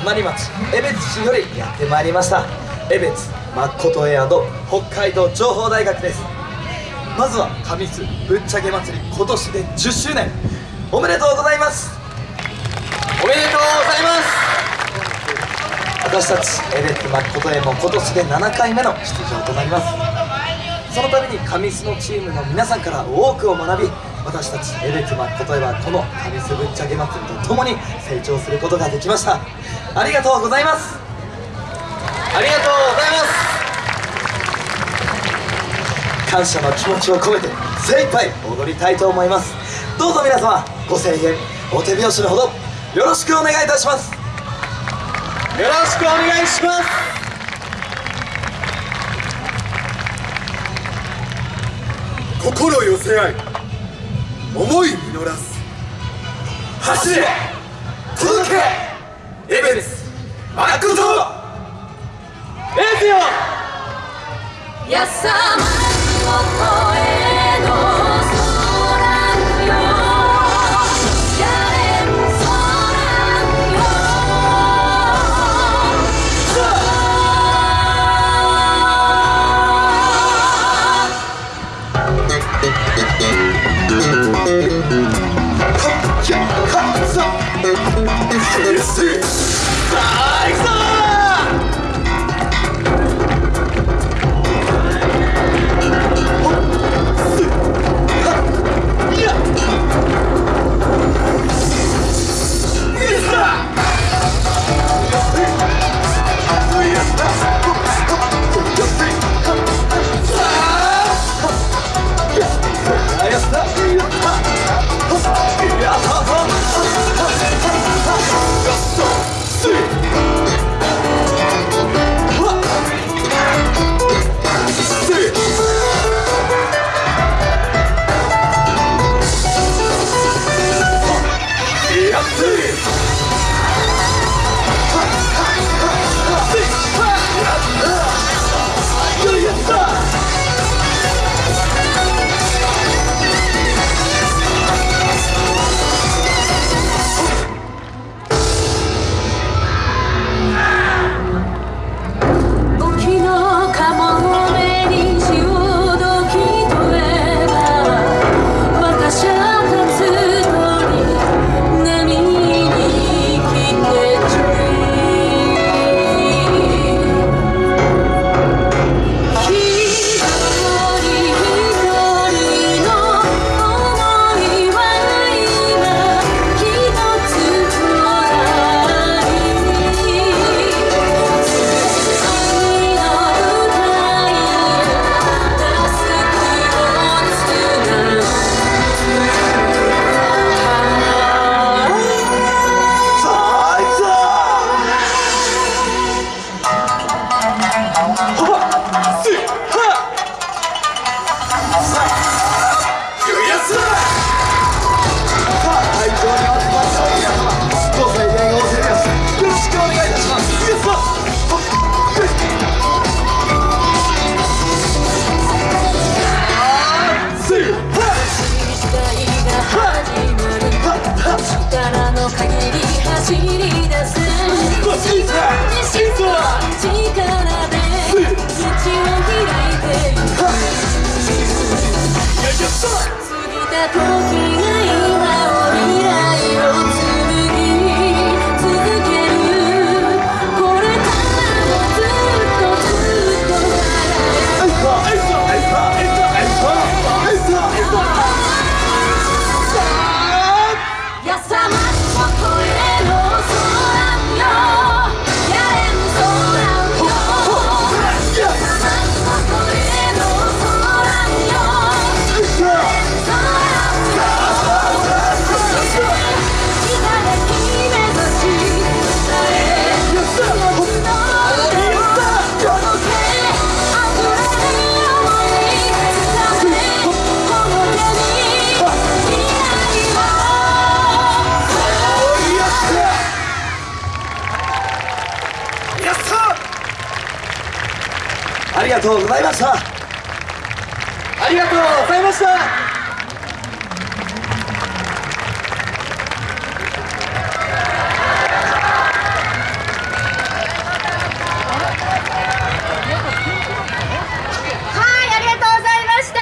隣町江別市よりやってまいりました。江別誠エアド北海道情報大学です。まずは上津ぶっちゃけ祭り今年で10周年。おめでとうございます。おめでとうございます。私たちエベツ誠へも今年で7回目の出場となります。そのために上須のチームの皆さんから多くを学び私たちエベツ誠へはこの上須ぶっちゃけ祭りとともに成長することができました。ありがとうございます。ありがとうございます。感謝の気持ちを込めて精一杯踊りたいと思います。どうぞ皆様ご声援お手拍子のほどよろしくお願いいたします。よろしくお願いします。心寄せ合い。思い実らす。走れ。届け。エベレス。マックトエースよ。やさまの声ありがとうございました。ありがとうございました。